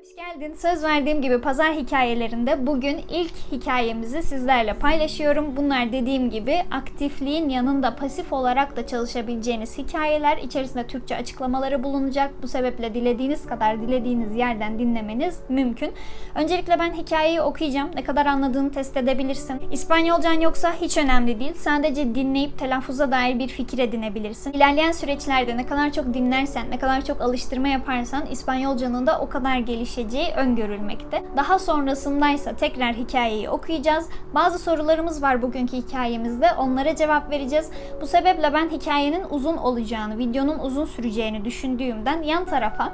Hoş geldin. Söz verdiğim gibi pazar hikayelerinde bugün ilk hikayemizi sizlerle paylaşıyorum. Bunlar dediğim gibi aktifliğin yanında pasif olarak da çalışabileceğiniz hikayeler. İçerisinde Türkçe açıklamaları bulunacak. Bu sebeple dilediğiniz kadar dilediğiniz yerden dinlemeniz mümkün. Öncelikle ben hikayeyi okuyacağım. Ne kadar anladığını test edebilirsin. İspanyolcan yoksa hiç önemli değil. Sadece dinleyip telaffuza dair bir fikir edinebilirsin. İlerleyen süreçlerde ne kadar çok dinlersen, ne kadar çok alıştırma yaparsan İspanyolcanın da o kadar gelişeceği öngörülmekte. Daha sonrasındaysa tekrar hikayeyi okuyacağız. Bazı sorularımız var bugünkü hikayemizde. Onlara cevap vereceğiz. Bu sebeple ben hikayenin uzun olacağını, videonun uzun süreceğini düşündüğümden yan tarafa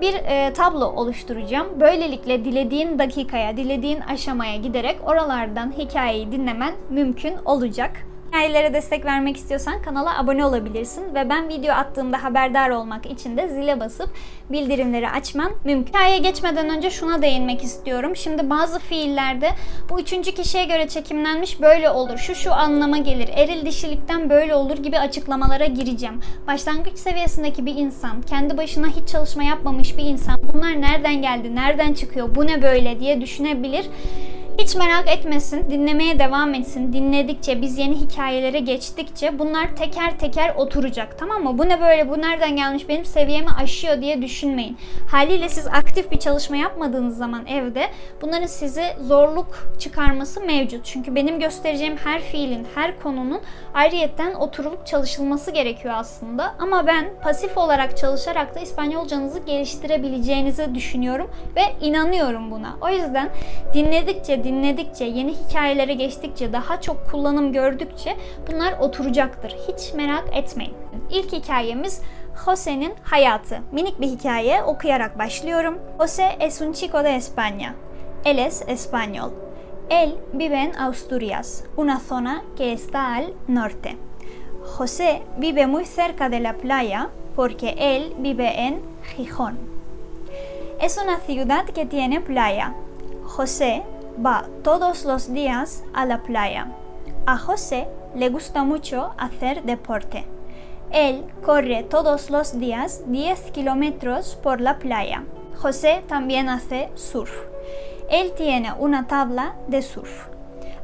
bir e, tablo oluşturacağım. Böylelikle dilediğin dakikaya, dilediğin aşamaya giderek oralardan hikayeyi dinlemen mümkün olacak. Hikayelere destek vermek istiyorsan kanala abone olabilirsin ve ben video attığımda haberdar olmak için de zile basıp bildirimleri açman mümkün. Hikayeye geçmeden önce şuna değinmek istiyorum. Şimdi bazı fiillerde bu üçüncü kişiye göre çekimlenmiş böyle olur, şu şu anlama gelir, eril dişilikten böyle olur gibi açıklamalara gireceğim. Başlangıç seviyesindeki bir insan, kendi başına hiç çalışma yapmamış bir insan bunlar nereden geldi, nereden çıkıyor, bu ne böyle diye düşünebilir. Hiç merak etmesin, dinlemeye devam etsin. Dinledikçe, biz yeni hikayelere geçtikçe bunlar teker teker oturacak. Tamam mı? Bu ne böyle, bu nereden gelmiş, benim seviyemi aşıyor diye düşünmeyin. Haliyle siz aktif bir çalışma yapmadığınız zaman evde bunların size zorluk çıkarması mevcut. Çünkü benim göstereceğim her fiilin, her konunun ayrıyetten oturulup çalışılması gerekiyor aslında. Ama ben pasif olarak çalışarak da İspanyolcanızı geliştirebileceğinizi düşünüyorum ve inanıyorum buna. O yüzden dinledikçe, dinledikçe, yeni hikayelere geçtikçe, daha çok kullanım gördükçe bunlar oturacaktır. Hiç merak etmeyin. İlk hikayemiz Jose'nin hayatı. Minik bir hikaye okuyarak başlıyorum. Jose es un chico de España. Él es español. Él vive en Asturias, una zona que está al norte. José vive muy cerca de la playa porque él vive en Gijón. Es una ciudad que tiene playa. José va todos los días a la playa. A José le gusta mucho hacer deporte. Él corre todos los días 10 kilómetros por la playa. José también hace surf. Él tiene una tabla de surf.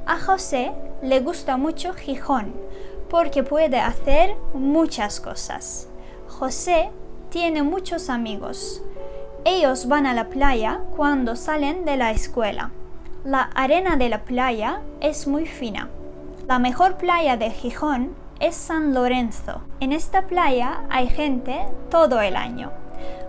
A José le gusta mucho Gijón porque puede hacer muchas cosas. José tiene muchos amigos. Ellos van a la playa cuando salen de la escuela. La arena de la playa es muy fina. La mejor playa de Gijón es San Lorenzo. En esta playa hay gente todo el año.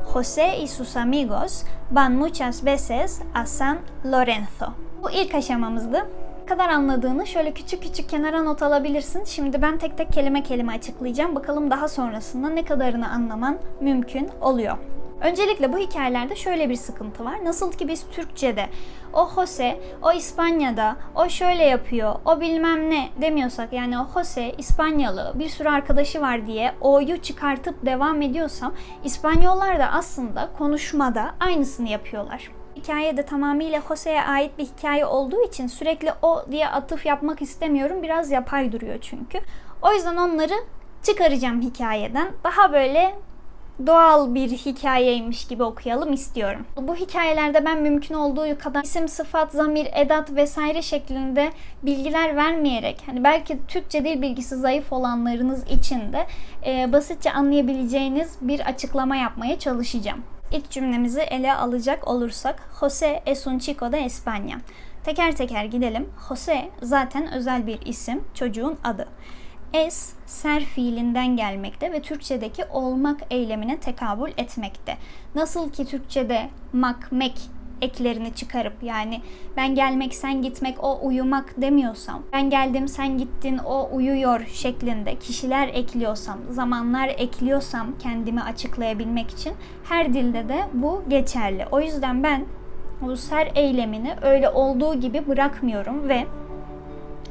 José y sus amigos van muchas veces a San Lorenzo. Bu ilk aşamamızdı. Ne kadar anladığını şöyle küçük küçük kenara not alabilirsin. Şimdi ben tek tek kelime kelime açıklayacağım. Bakalım daha sonrasında ne kadarını anlaman mümkün oluyor. Öncelikle bu hikayelerde şöyle bir sıkıntı var. Nasıl ki biz Türkçe'de o Jose, o İspanya'da, o şöyle yapıyor, o bilmem ne demiyorsak yani o Jose İspanyalı bir sürü arkadaşı var diye o'yu çıkartıp devam ediyorsam İspanyollar da aslında konuşmada aynısını yapıyorlar. Hikaye de tamamıyla Jose'ye ait bir hikaye olduğu için sürekli o diye atıf yapmak istemiyorum. Biraz yapay duruyor çünkü. O yüzden onları çıkaracağım hikayeden. Daha böyle doğal bir hikayeymiş gibi okuyalım istiyorum. Bu hikayelerde ben mümkün olduğu kadar isim, sıfat, zamir, edat vesaire şeklinde bilgiler vermeyerek hani belki Türkçe dil bilgisi zayıf olanlarınız için de e, basitçe anlayabileceğiniz bir açıklama yapmaya çalışacağım. İlk cümlemizi ele alacak olursak Jose es un chico de España. Teker teker gidelim. Jose zaten özel bir isim, çocuğun adı. Es ser fiilinden gelmekte ve Türkçedeki olmak eylemine tekabül etmekte. Nasıl ki Türkçede mak, mek eklerini çıkarıp yani ben gelmek sen gitmek o uyumak demiyorsam ben geldim sen gittin o uyuyor şeklinde kişiler ekliyorsam zamanlar ekliyorsam kendimi açıklayabilmek için her dilde de bu geçerli. O yüzden ben bu ser eylemini öyle olduğu gibi bırakmıyorum ve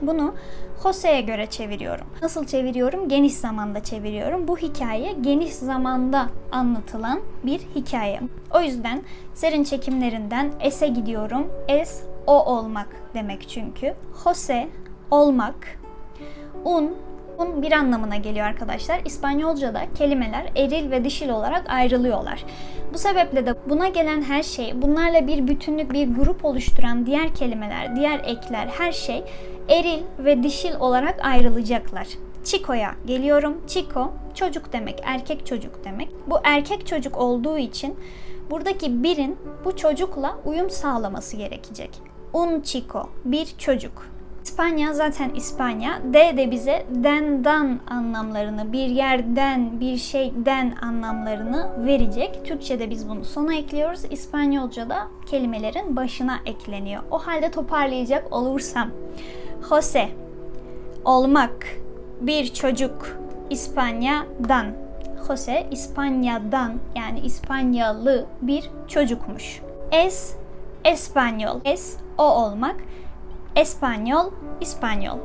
bunu Jose'ye göre çeviriyorum. Nasıl çeviriyorum? Geniş zamanda çeviriyorum. Bu hikaye geniş zamanda anlatılan bir hikaye. O yüzden serin çekimlerinden es'e gidiyorum. Es o olmak demek çünkü. Jose olmak. Un un bir anlamına geliyor arkadaşlar. İspanyolca'da kelimeler eril ve dişil olarak ayrılıyorlar. Bu sebeple de buna gelen her şey, bunlarla bir bütünlük, bir grup oluşturan diğer kelimeler, diğer ekler, her şey eril ve dişil olarak ayrılacaklar. Chico'ya geliyorum. Chico çocuk demek, erkek çocuk demek. Bu erkek çocuk olduğu için buradaki birin bu çocukla uyum sağlaması gerekecek. Un chico, bir çocuk. İspanya zaten İspanya. D de bize dendan anlamlarını, bir yerden, bir şeyden anlamlarını verecek. Türkçe'de biz bunu sona ekliyoruz. İspanyolca'da kelimelerin başına ekleniyor. O halde toparlayacak olursam. Jose, olmak, bir çocuk, İspanya'dan. Jose İspanya'dan yani İspanyalı bir çocukmuş. Es, Espanyol. Es, o olmak. Espanyol, İspanyol.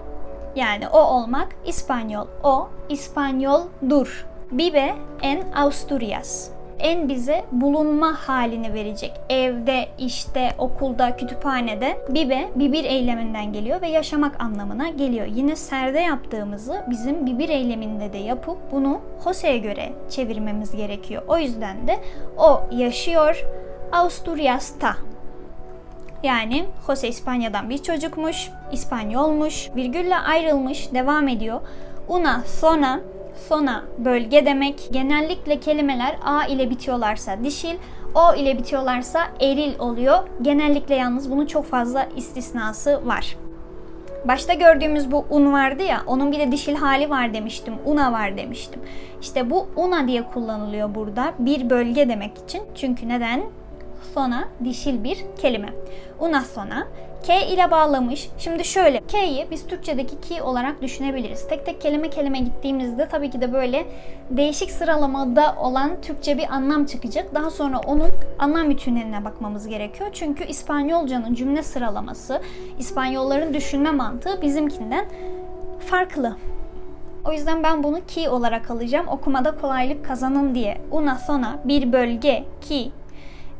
Yani o olmak İspanyol. O İspanyoldur. Vive en Asturias. En bize bulunma halini verecek. Evde, işte, okulda, kütüphanede. Bibe, bibir eyleminden geliyor ve yaşamak anlamına geliyor. Yine serde yaptığımızı bizim bibir eyleminde de yapıp bunu Jose'ye göre çevirmemiz gerekiyor. O yüzden de o yaşıyor Asturias'ta yani Jose İspanya'dan bir çocukmuş, İspanyolmuş, virgülle ayrılmış, devam ediyor. Una zona, zona bölge demek. Genellikle kelimeler a ile bitiyorlarsa dişil, o ile bitiyorlarsa eril oluyor. Genellikle yalnız bunun çok fazla istisnası var. Başta gördüğümüz bu un vardı ya, onun bir de dişil hali var demiştim, una var demiştim. İşte bu una diye kullanılıyor burada bir bölge demek için. Çünkü neden? Sona dişil bir kelime. Una sona K ile bağlamış. Şimdi şöyle K'yi biz Türkçedeki ki olarak düşünebiliriz. Tek tek kelime kelime gittiğimizde tabii ki de böyle değişik sıralamada olan Türkçe bir anlam çıkacak. Daha sonra onun anlam bütünlerine bakmamız gerekiyor. Çünkü İspanyolcanın cümle sıralaması, İspanyolların düşünme mantığı bizimkinden farklı. O yüzden ben bunu ki olarak alacağım. Okumada kolaylık kazanın diye. Una zona bir bölge ki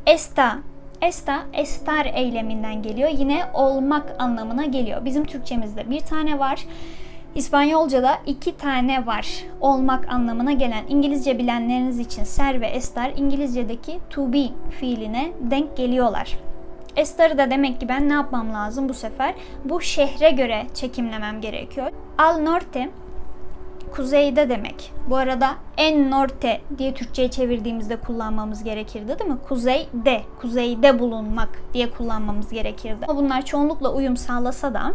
Esta. Esta, estar eyleminden geliyor. Yine olmak anlamına geliyor. Bizim Türkçemizde bir tane var. İspanyolca'da iki tane var. Olmak anlamına gelen. İngilizce bilenleriniz için ser ve estar İngilizce'deki to be fiiline denk geliyorlar. Estar'ı da demek ki ben ne yapmam lazım bu sefer? Bu şehre göre çekimlemem gerekiyor. Al norte kuzeyde demek. Bu arada en norte diye Türkçe'ye çevirdiğimizde kullanmamız gerekirdi değil mi? Kuzeyde, kuzeyde bulunmak diye kullanmamız gerekirdi. Ama bunlar çoğunlukla uyum sağlasa da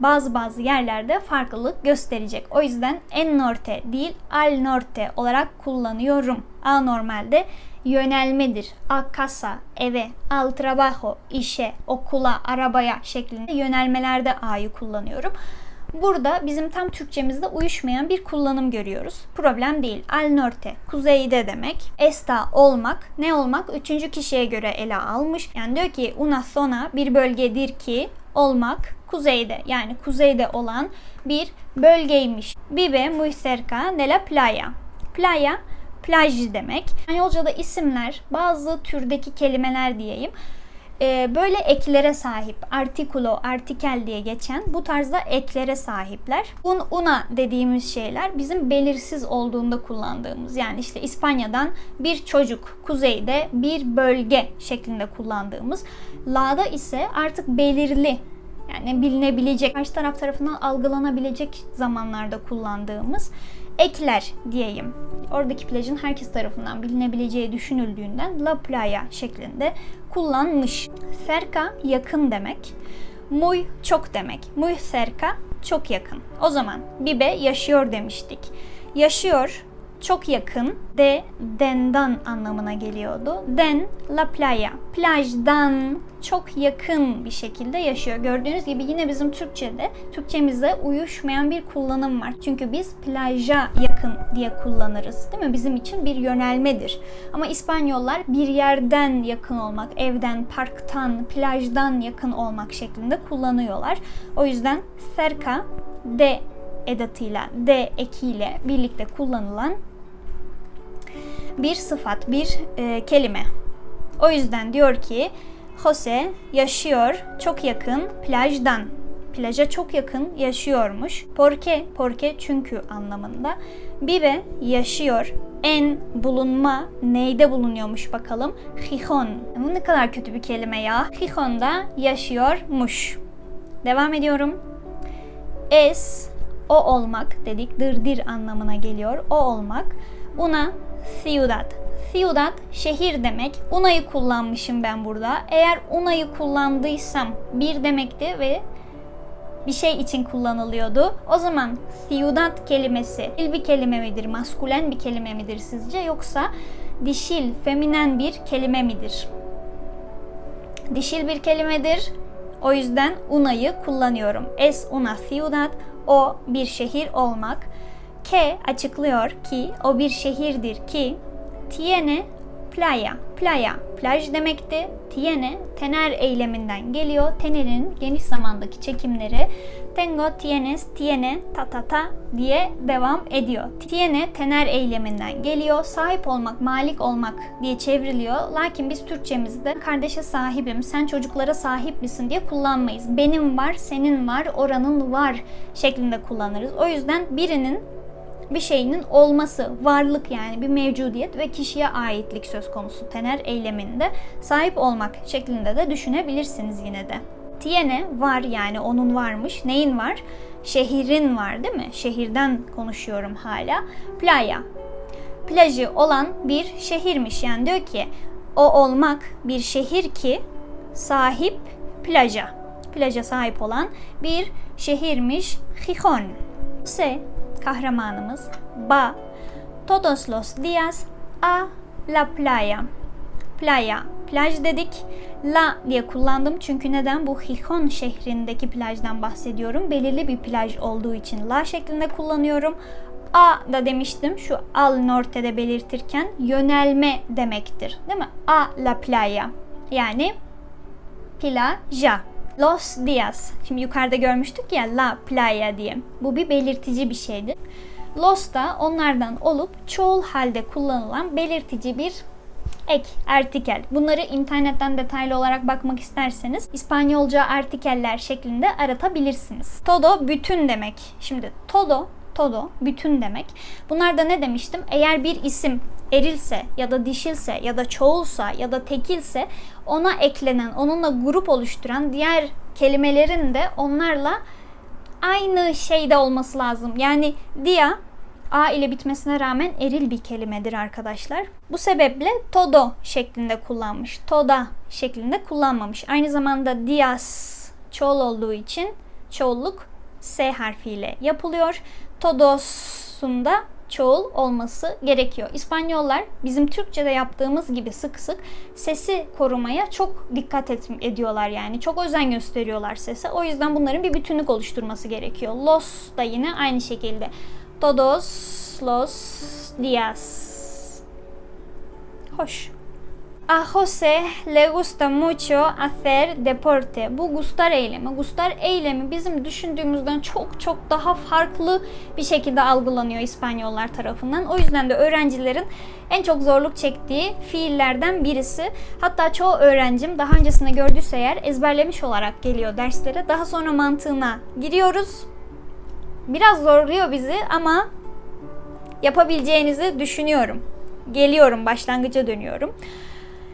bazı bazı yerlerde farklılık gösterecek. O yüzden en norte değil al norte olarak kullanıyorum. A normalde yönelmedir. A casa, eve, al trabajo, işe, okula, arabaya şeklinde yönelmelerde A'yı kullanıyorum. Burada bizim tam Türkçemizde uyuşmayan bir kullanım görüyoruz. Problem değil. Al norte, kuzeyde demek. Esta olmak, ne olmak? Üçüncü kişiye göre ele almış. Yani diyor ki una zona bir bölgedir ki olmak kuzeyde yani kuzeyde olan bir bölgeymiş. Vive muy cerca de la playa. Playa plaj demek. İspanyolca'da isimler bazı türdeki kelimeler diyeyim e, böyle eklere sahip. Artikulo, artikel diye geçen bu tarzda eklere sahipler. Un, una dediğimiz şeyler bizim belirsiz olduğunda kullandığımız yani işte İspanya'dan bir çocuk, kuzeyde bir bölge şeklinde kullandığımız. La'da ise artık belirli yani bilinebilecek, karşı taraf tarafından algılanabilecek zamanlarda kullandığımız ekler diyeyim. Oradaki plajın herkes tarafından bilinebileceği düşünüldüğünden La Playa şeklinde kullanmış. Cerca yakın demek. Muy çok demek. Muy cerca çok yakın. O zaman Bibe yaşıyor demiştik. Yaşıyor çok yakın de dendan anlamına geliyordu. Den la playa. Plajdan çok yakın bir şekilde yaşıyor. Gördüğünüz gibi yine bizim Türkçe'de, Türkçemizde uyuşmayan bir kullanım var. Çünkü biz plaja yakın diye kullanırız. Değil mi? Bizim için bir yönelmedir. Ama İspanyollar bir yerden yakın olmak, evden, parktan, plajdan yakın olmak şeklinde kullanıyorlar. O yüzden cerca de edatıyla, de ekiyle birlikte kullanılan bir sıfat, bir e, kelime. O yüzden diyor ki Jose yaşıyor çok yakın plajdan. plaja çok yakın yaşıyormuş. Porque, porque çünkü anlamında. Vive yaşıyor. En bulunma neyde bulunuyormuş bakalım. Gijón. Bu ne kadar kötü bir kelime ya. Gijón'da yaşıyormuş. Devam ediyorum. Es o olmak dedik. Dırdır anlamına geliyor. O olmak. Una ciudad. Ciudad şehir demek. Una'yı kullanmışım ben burada. Eğer una'yı kullandıysam bir demekti ve bir şey için kullanılıyordu. O zaman ciudad kelimesi dil bir kelime midir, maskülen bir kelime midir sizce yoksa dişil, feminen bir kelime midir? Dişil bir kelimedir. O yüzden una'yı kullanıyorum. Es una ciudad, o bir şehir olmak. Que açıklıyor ki o bir şehirdir ki tiene playa. Playa plaj demekti. Tiene tener eyleminden geliyor. Tener'in geniş zamandaki çekimleri tengo, tienes, tiene, ta ta ta diye devam ediyor. Tiene tener eyleminden geliyor. Sahip olmak, malik olmak diye çevriliyor. Lakin biz Türkçemizde kardeşe sahibim, sen çocuklara sahip misin diye kullanmayız. Benim var, senin var, oranın var şeklinde kullanırız. O yüzden birinin bir şeyinin olması, varlık yani bir mevcudiyet ve kişiye aitlik söz konusu tener eyleminde sahip olmak şeklinde de düşünebilirsiniz yine de. Tiene var yani onun varmış. Neyin var? Şehrin var değil mi? Şehirden konuşuyorum hala. Playa. Plajı olan bir şehirmiş. Yani diyor ki o olmak bir şehir ki sahip plaja. Plaja sahip olan bir şehirmiş. Gijón. Se kahramanımız va todos los días a la playa. Playa, plaj dedik. La diye kullandım çünkü neden? Bu Gijón şehrindeki plajdan bahsediyorum. Belirli bir plaj olduğu için la şeklinde kullanıyorum. A da demiştim şu al norte'de belirtirken yönelme demektir. Değil mi? A la playa. Yani plaja. Los días. Şimdi yukarıda görmüştük ya la playa diye. Bu bir belirtici bir şeydir. Los da onlardan olup çoğul halde kullanılan belirtici bir ek, artikel. Bunları internetten detaylı olarak bakmak isterseniz İspanyolca artikeller şeklinde aratabilirsiniz. Todo bütün demek. Şimdi todo todo bütün demek. Bunlar da ne demiştim? Eğer bir isim erilse ya da dişilse ya da çoğulsa ya da tekilse ona eklenen, onunla grup oluşturan diğer kelimelerin de onlarla aynı şeyde olması lazım. Yani dia A ile bitmesine rağmen eril bir kelimedir arkadaşlar. Bu sebeple todo şeklinde kullanmış. Toda şeklinde kullanmamış. Aynı zamanda dias çoğul olduğu için çoğulluk S harfiyle yapılıyor. Todos'un da çoğul olması gerekiyor. İspanyollar bizim Türkçe'de yaptığımız gibi sık sık sesi korumaya çok dikkat et, ediyorlar yani. Çok özen gösteriyorlar sese. O yüzden bunların bir bütünlük oluşturması gerekiyor. Los da yine aynı şekilde. Todos los días. Hoş. A Jose le gusta mucho hacer deporte. Bu gustar eylemi. Gustar eylemi bizim düşündüğümüzden çok çok daha farklı bir şekilde algılanıyor İspanyollar tarafından. O yüzden de öğrencilerin en çok zorluk çektiği fiillerden birisi. Hatta çoğu öğrencim daha öncesinde gördüyse eğer ezberlemiş olarak geliyor derslere. Daha sonra mantığına giriyoruz. Biraz zorluyor bizi ama yapabileceğinizi düşünüyorum. Geliyorum, başlangıca dönüyorum.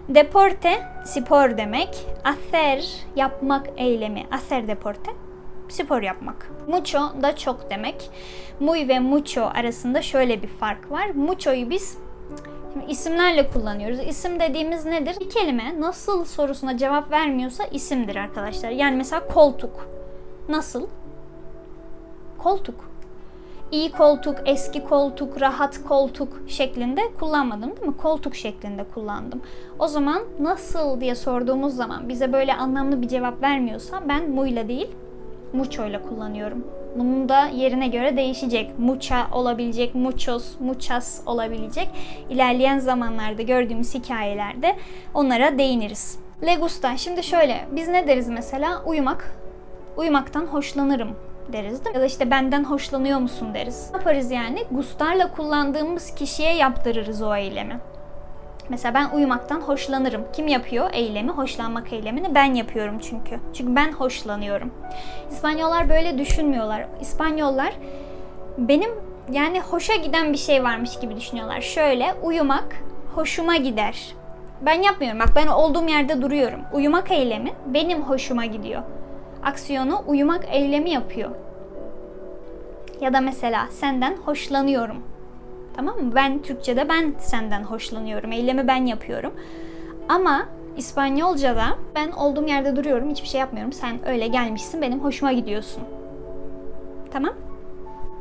Deporte spor demek. Hacer yapmak eylemi. Hacer deporte spor yapmak. Mucho da çok demek. Muy ve mucho arasında şöyle bir fark var. Mucho'yu biz isimlerle kullanıyoruz. İsim dediğimiz nedir? Bir kelime nasıl sorusuna cevap vermiyorsa isimdir arkadaşlar. Yani mesela koltuk. Nasıl? Koltuk iyi koltuk, eski koltuk, rahat koltuk şeklinde kullanmadım değil mi? Koltuk şeklinde kullandım. O zaman nasıl diye sorduğumuz zaman bize böyle anlamlı bir cevap vermiyorsa ben muyla değil mucho ile kullanıyorum. Bunun da yerine göre değişecek. Mucha olabilecek, muchos, muchas olabilecek. İlerleyen zamanlarda gördüğümüz hikayelerde onlara değiniriz. Legusta. Şimdi şöyle biz ne deriz mesela? Uyumak. Uyumaktan hoşlanırım deriz değil mi? Ya da işte benden hoşlanıyor musun deriz. Ne yaparız yani? Gustarla kullandığımız kişiye yaptırırız o eylemi. Mesela ben uyumaktan hoşlanırım. Kim yapıyor eylemi? Hoşlanmak eylemini ben yapıyorum çünkü. Çünkü ben hoşlanıyorum. İspanyollar böyle düşünmüyorlar. İspanyollar benim yani hoşa giden bir şey varmış gibi düşünüyorlar. Şöyle uyumak hoşuma gider. Ben yapmıyorum. Bak ben olduğum yerde duruyorum. Uyumak eylemi benim hoşuma gidiyor. Aksiyonu uyumak eylemi yapıyor. Ya da mesela senden hoşlanıyorum. Tamam mı? Ben Türkçe'de ben senden hoşlanıyorum. Eylemi ben yapıyorum. Ama İspanyolca'da ben olduğum yerde duruyorum. Hiçbir şey yapmıyorum. Sen öyle gelmişsin. Benim hoşuma gidiyorsun. Tamam?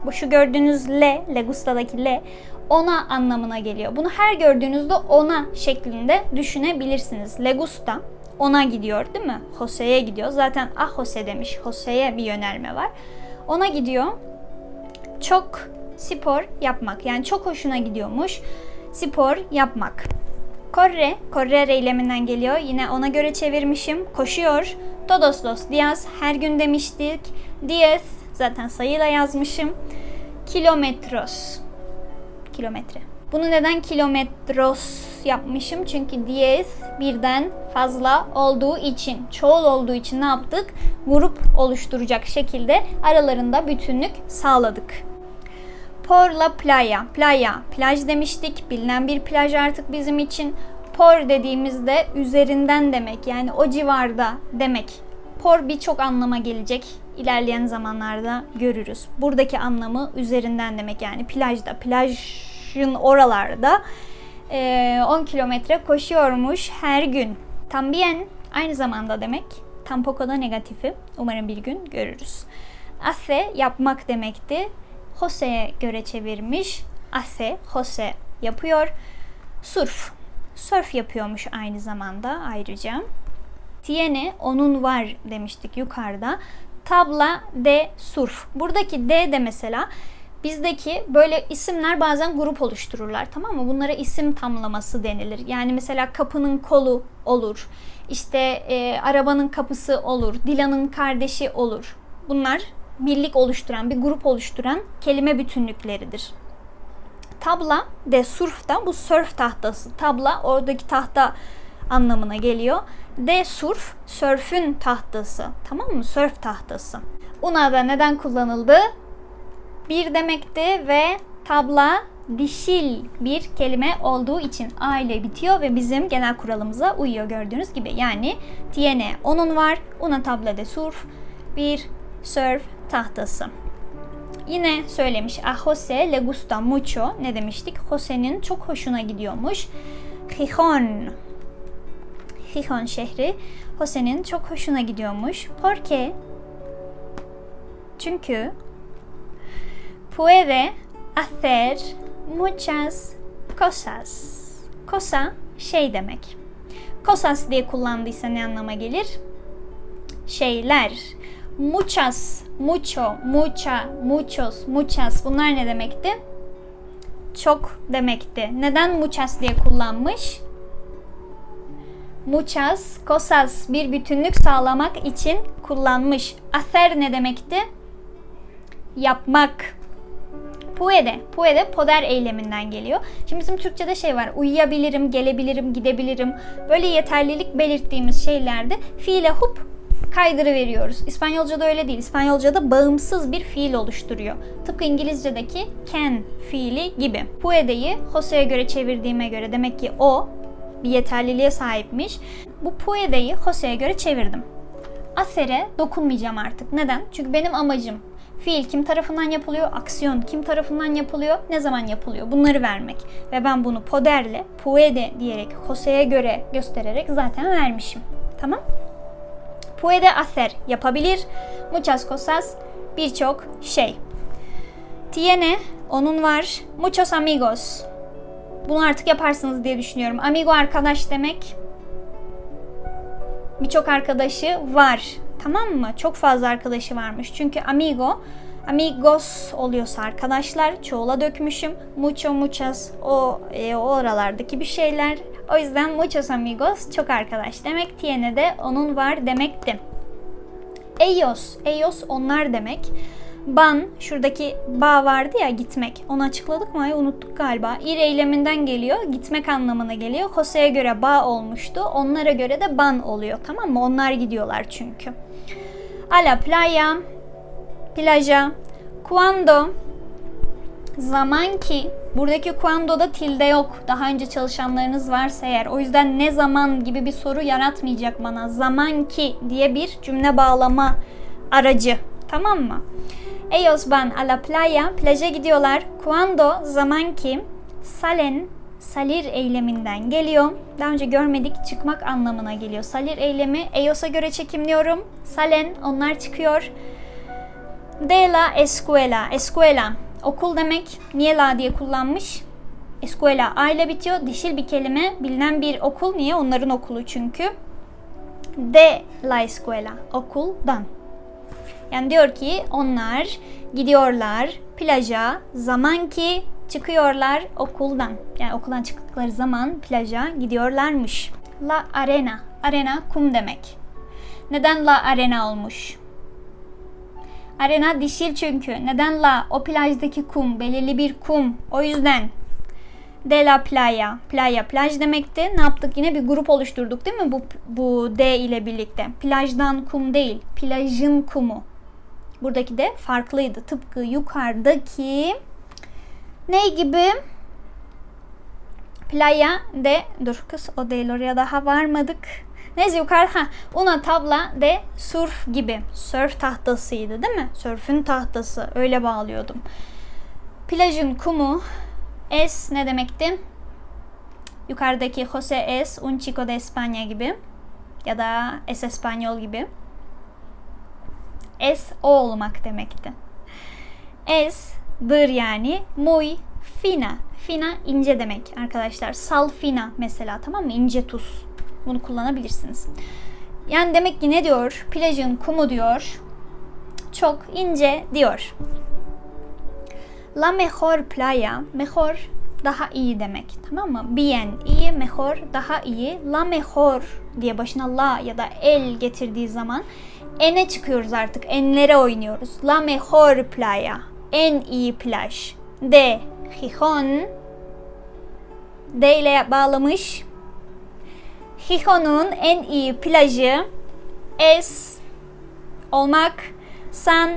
Bu şu gördüğünüz le, le gusta'daki le ona anlamına geliyor. Bunu her gördüğünüzde ona şeklinde düşünebilirsiniz. Le gusta ona gidiyor değil mi? Jose'ye gidiyor. Zaten ah Jose demiş. Jose'ye bir yönelme var. Ona gidiyor. Çok spor yapmak. Yani çok hoşuna gidiyormuş. Spor yapmak. Corre, correr eyleminden geliyor. Yine ona göre çevirmişim. Koşuyor. Todos los días, her gün demiştik. Diez, zaten sayıyla yazmışım. Kilometros, kilometre. Bunu neden kilometros yapmışım? Çünkü diez birden fazla olduğu için, çoğul olduğu için ne yaptık? Grup oluşturacak şekilde aralarında bütünlük sağladık. Por la playa. Playa, plaj demiştik. Bilinen bir plaj artık bizim için. Por dediğimizde üzerinden demek. Yani o civarda demek. Por birçok anlama gelecek. İlerleyen zamanlarda görürüz. Buradaki anlamı üzerinden demek. Yani plajda, plajın oralarda 10 kilometre koşuyormuş her gün. Tambien aynı zamanda demek. Tampoco da negatifi. Umarım bir gün görürüz. Hace yapmak demekti. Jose'ye göre çevirmiş. Hace, Jose yapıyor. Surf, surf yapıyormuş aynı zamanda ayrıca. Tiene, onun var demiştik yukarıda. Tabla de surf. Buradaki de de mesela bizdeki böyle isimler bazen grup oluştururlar tamam mı? Bunlara isim tamlaması denilir. Yani mesela kapının kolu olur. İşte e, arabanın kapısı olur. Dilan'ın kardeşi olur. Bunlar birlik oluşturan, bir grup oluşturan kelime bütünlükleridir. Tabla de surf bu surf tahtası. Tabla oradaki tahta anlamına geliyor. De surf, sörfün tahtası. Tamam mı? Sörf tahtası. Una da neden kullanıldı? Bir demekti ve tabla dişil bir kelime olduğu için a ile bitiyor ve bizim genel kuralımıza uyuyor gördüğünüz gibi. Yani tiene onun var, una tabla de surf, bir surf tahtası. Yine söylemiş. A Jose le gusta mucho. Ne demiştik? Jose'nin çok hoşuna gidiyormuş. Gijón. Gijón şehri. Jose'nin çok hoşuna gidiyormuş. Porque çünkü puede hacer muchas cosas. Cosa şey demek. Cosas diye kullandıysa ne anlama gelir? Şeyler muchas, mucho, mucha, muchos, muchas bunlar ne demekti? Çok demekti. Neden muchas diye kullanmış? Muchas cosas bir bütünlük sağlamak için kullanmış. Hacer ne demekti? Yapmak. Puede, puede poder eyleminden geliyor. Şimdi bizim Türkçe'de şey var. Uyuyabilirim, gelebilirim, gidebilirim. Böyle yeterlilik belirttiğimiz şeylerde fiile hup kaydırı veriyoruz. İspanyolca'da öyle değil. İspanyolca'da bağımsız bir fiil oluşturuyor. Tıpkı İngilizce'deki can fiili gibi. Puede'yi Jose'ye göre çevirdiğime göre demek ki o bir yeterliliğe sahipmiş. Bu puede'yi Jose'ye göre çevirdim. Aser'e dokunmayacağım artık. Neden? Çünkü benim amacım fiil kim tarafından yapılıyor, aksiyon kim tarafından yapılıyor, ne zaman yapılıyor bunları vermek. Ve ben bunu poderle, puede diyerek Jose'ye göre göstererek zaten vermişim. Tamam? Puede hacer yapabilir. Muchas cosas birçok şey. Tiene onun var. Muchos amigos. Bunu artık yaparsınız diye düşünüyorum. Amigo arkadaş demek. Birçok arkadaşı var. Tamam mı? Çok fazla arkadaşı varmış. Çünkü amigo amigos oluyorsa arkadaşlar çoğula dökmüşüm. Mucho muchas o, e, oralardaki bir şeyler. O yüzden muchos amigos çok arkadaş demek. Tiene de onun var demekti. Ellos, ellos onlar demek. Ban, şuradaki ba vardı ya gitmek. Onu açıkladık mı? Ay unuttuk galiba. Ir eyleminden geliyor. Gitmek anlamına geliyor. Jose'ye göre ba olmuştu. Onlara göre de ban oluyor. Tamam mı? Onlar gidiyorlar çünkü. A la playa, plaja. Cuando, zaman ki. Buradaki cuando'da tilde yok. Daha önce çalışanlarınız varsa eğer. O yüzden ne zaman gibi bir soru yaratmayacak bana. Zaman ki diye bir cümle bağlama aracı. Tamam mı? Ellos van a la playa, plaja gidiyorlar. Cuando, zaman ki, salen, salir eyleminden geliyor. Daha önce görmedik, çıkmak anlamına geliyor. Salir eylemi, Ellos'a göre çekimliyorum. Salen, onlar çıkıyor. De la escuela, escuela, okul demek. Niye la diye kullanmış? Escuela, a bitiyor. Dişil bir kelime, bilinen bir okul. Niye? Onların okulu çünkü. De la escuela, okuldan. Yani diyor ki onlar gidiyorlar plaja zaman ki çıkıyorlar okuldan. Yani okuldan çıktıkları zaman plaja gidiyorlarmış. La arena. Arena kum demek. Neden la arena olmuş? Arena dişil çünkü. Neden la? O plajdaki kum, belirli bir kum. O yüzden de la playa. Playa plaj demekti. Ne yaptık? Yine bir grup oluşturduk değil mi? Bu, bu D ile birlikte. Plajdan kum değil. Plajın kumu. Buradaki de farklıydı. Tıpkı yukarıdaki ne gibi? Playa de dur kız o değil oraya daha varmadık. Neyse yukarı ha una tabla de surf gibi. Surf tahtasıydı değil mi? Surf'ün tahtası öyle bağlıyordum. Plajın kumu es ne demekti? Yukarıdaki Jose es un chico de España gibi ya da es español gibi. Es o olmak demekti. Es dır yani muy fina. Fina ince demek arkadaşlar. Sal fina mesela tamam mı? İnce tuz. Bunu kullanabilirsiniz. Yani demek ki ne diyor? Plajın kumu diyor. Çok ince diyor. La mejor playa, mejor daha iyi demek. Tamam mı? Bien, iyi, mejor, daha iyi. La mejor diye başına la ya da el getirdiği zaman ene çıkıyoruz artık. Enlere oynuyoruz. La mejor playa. En iyi plaj. De Gijón. D ile bağlamış. Gijón'un en iyi plajı es olmak San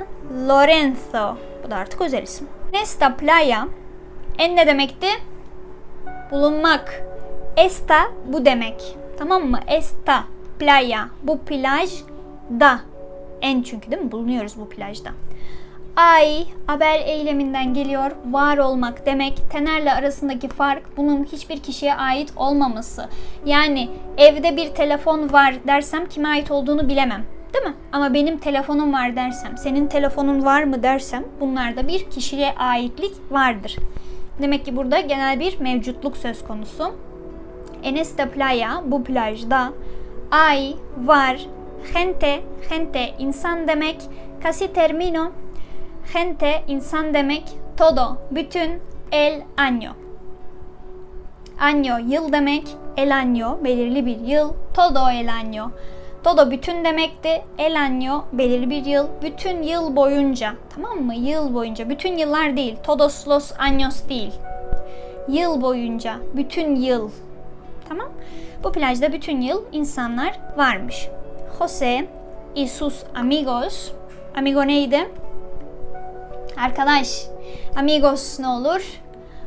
Lorenzo. Bu da artık özel isim. Nesta playa en ne demekti? Bulunmak. Esta bu demek. Tamam mı? Esta playa. Bu plaj da. En çünkü değil mi? Bulunuyoruz bu plajda. Ay, haber eyleminden geliyor. Var olmak demek. Tenerle arasındaki fark bunun hiçbir kişiye ait olmaması. Yani evde bir telefon var dersem kime ait olduğunu bilemem. Değil mi? Ama benim telefonum var dersem, senin telefonun var mı dersem bunlarda bir kişiye aitlik vardır. Demek ki burada genel bir mevcutluk söz konusu. En esta playa, bu plajda, ay, var, gente, gente insan demek, casi termino, gente insan demek, todo, bütün, el año. Año yıl demek, el año belirli bir yıl, todo el año. Todo bütün demekti. El año belirli bir yıl. Bütün yıl boyunca. Tamam mı? Yıl boyunca. Bütün yıllar değil. Todos los años değil. Yıl boyunca. Bütün yıl. Tamam. Bu plajda bütün yıl insanlar varmış. Jose y sus amigos. Amigo neydi? Arkadaş. Amigos ne olur?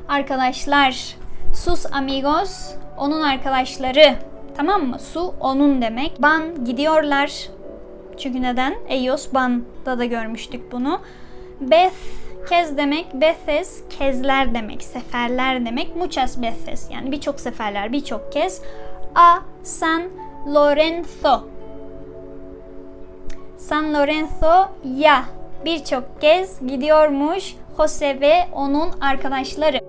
Arkadaşlar. Sus amigos. Onun arkadaşları. Tamam mı? Su onun demek. Ban gidiyorlar. Çünkü neden? Ellos ban'da da görmüştük bunu. Beth kez demek. Bethes kezler demek. Seferler demek. Muchas veces yani birçok seferler, birçok kez. A San Lorenzo. San Lorenzo ya birçok kez gidiyormuş Jose ve onun arkadaşları.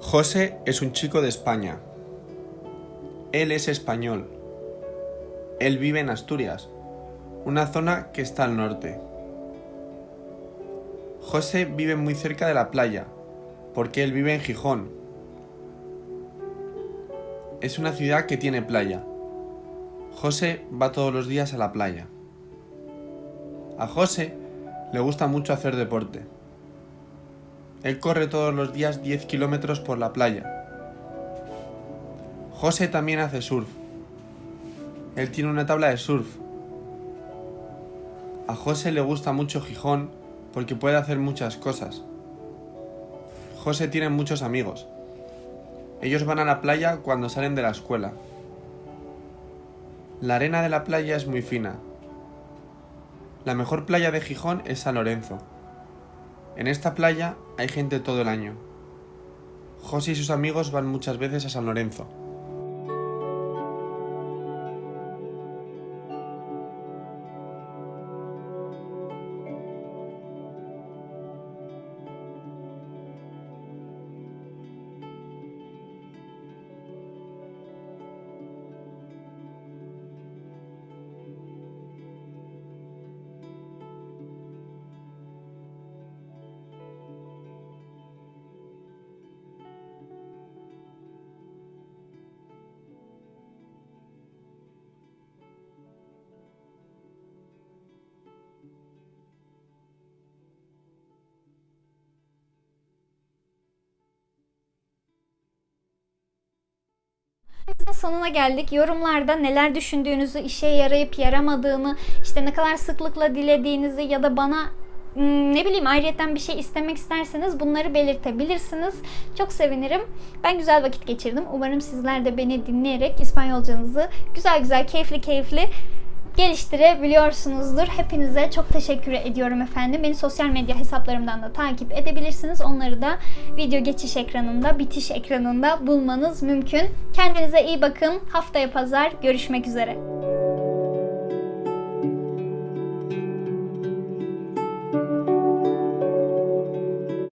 José es un chico de España. Él es español. Él vive en Asturias, una zona que está al norte. José vive muy cerca de la playa, porque él vive en Gijón. Es una ciudad que tiene playa. José va todos los días a la playa. A José Le gusta mucho hacer deporte. Él corre todos los días 10 kilómetros por la playa. José también hace surf. Él tiene una tabla de surf. A José le gusta mucho Gijón porque puede hacer muchas cosas. José tiene muchos amigos. Ellos van a la playa cuando salen de la escuela. La arena de la playa es muy fina. La mejor playa de Gijón es San Lorenzo. En esta playa hay gente todo el año. José y sus amigos van muchas veces a San Lorenzo. Videomuzun sonuna geldik. Yorumlarda neler düşündüğünüzü, işe yarayıp yaramadığını, işte ne kadar sıklıkla dilediğinizi ya da bana hmm, ne bileyim ayrıyetten bir şey istemek isterseniz bunları belirtebilirsiniz. Çok sevinirim. Ben güzel vakit geçirdim. Umarım sizler de beni dinleyerek İspanyolcanızı güzel güzel, keyifli keyifli geliştirebiliyorsunuzdur. Hepinize çok teşekkür ediyorum efendim. Beni sosyal medya hesaplarımdan da takip edebilirsiniz. Onları da video geçiş ekranında, bitiş ekranında bulmanız mümkün. Kendinize iyi bakın. Haftaya pazar görüşmek üzere.